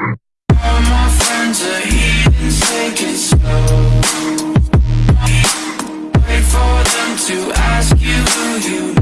All my friends are heathens, take it slow Wait for them to ask you who you